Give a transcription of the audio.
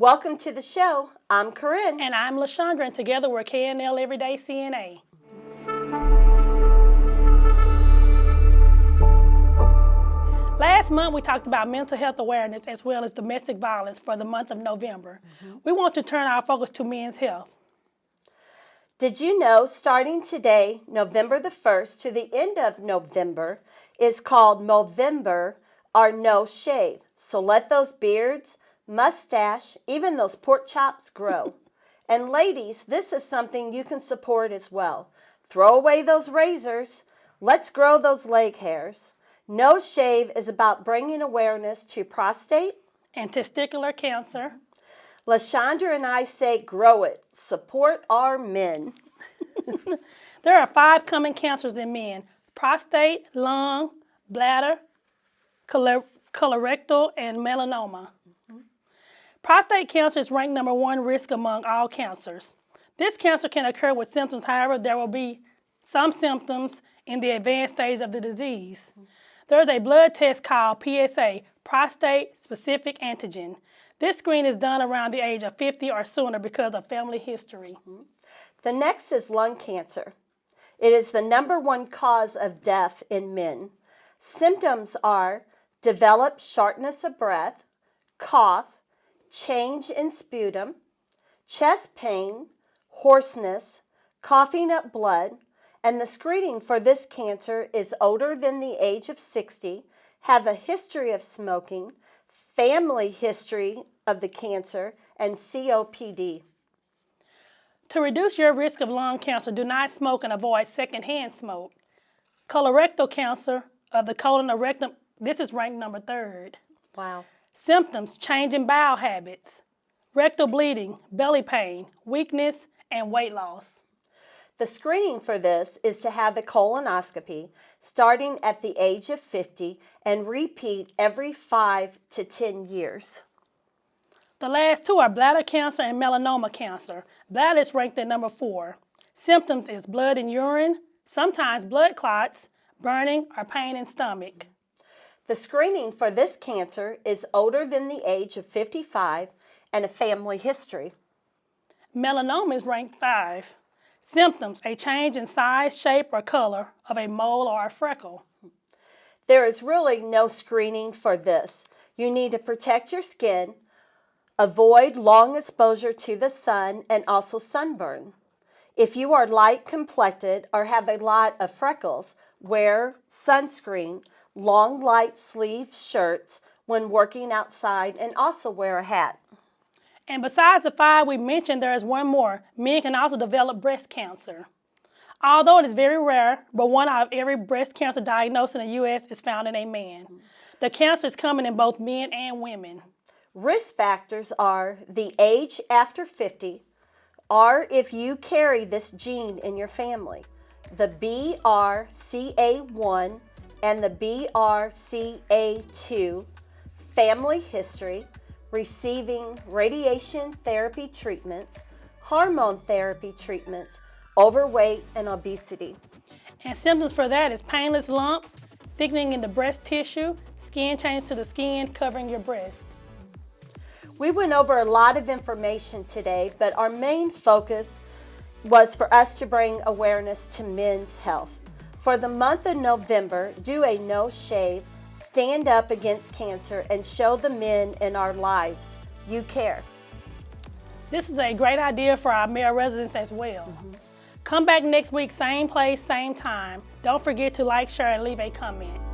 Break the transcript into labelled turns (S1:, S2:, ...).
S1: Welcome to the show. I'm Corinne.
S2: And I'm LaShondra, and together we're KNL Everyday CNA. Last month, we talked about mental health awareness as well as domestic violence for the month of November. Mm -hmm. We want to turn our focus to men's health.
S1: Did you know starting today, November the 1st to the end of November, is called Movember or No Shave? So let those beards, mustache, even those pork chops grow. and ladies, this is something you can support as well. Throw away those razors. Let's grow those leg hairs. No Shave is about bringing awareness to prostate
S2: and testicular cancer.
S1: LaShondra and I say grow it. Support our men.
S2: there are five common cancers in men. Prostate, lung, bladder, colorectal, and melanoma. Prostate cancer is ranked number one risk among all cancers. This cancer can occur with symptoms, however, there will be some symptoms in the advanced stage of the disease. There's a blood test called PSA, prostate specific antigen. This screen is done around the age of 50 or sooner because of family history. Mm-hmm.
S1: The next is lung cancer. It is the number one cause of death in men. Symptoms are developed shortness of breath, cough, change in sputum, chest pain, hoarseness, coughing up blood, and the screening for this cancer is older than the age of 60, have a history of smoking, family history of the cancer, and COPD.
S2: To reduce your risk of lung cancer, do not smoke and avoid secondhand smoke. Colorectal cancer of the colon or rectum, this is ranked number third.
S1: Wow.
S2: Symptoms, change in bowel habits, rectal bleeding, belly pain, weakness, and weight loss.
S1: The screening for this is to have a colonoscopy starting at the age of 50 and repeat every 5 to 10 years.
S2: The last two are bladder cancer and melanoma cancer. Bladder is ranked at number 4. Symptoms is blood in urine, sometimes blood clots, burning, or pain in stomach.
S1: The screening for this cancer is older than the age of 55 and a family history.
S2: Melanoma is ranked 5. Symptoms, a change in size, shape, or color of a mole or a freckle.
S1: There is really no screening for this. You need to protect your skin, avoid long exposure to the sun, and also sunburn. If you are light complected or have a lot of freckles, wear sunscreen, long light sleeve shirts when working outside, and also wear a hat.
S2: And besides the five we mentioned, there is one more. Men can also develop breast cancer. Although it is very rare, but one out of every breast cancer diagnosed in the U.S. is found in a man. The cancer is common in both men and women.
S1: Risk factors are the age after 50, or if you carry this gene in your family, the BRCA1 and the BRCA2, family history, receiving radiation therapy treatments, hormone therapy treatments, overweight, and obesity.
S2: And symptoms for that is painless lump, thickening in the breast tissue, skin change to the skin covering your breast.
S1: We went over a lot of information today, but our main focus was for us to bring awareness to men's health. For the month of November, do a no shave stand up against cancer and show the men in our lives you care.
S2: This is a great idea for our male residents as well. Mm -hmm. Come back next week, same place, same time. Don't forget to like, share, and leave a comment.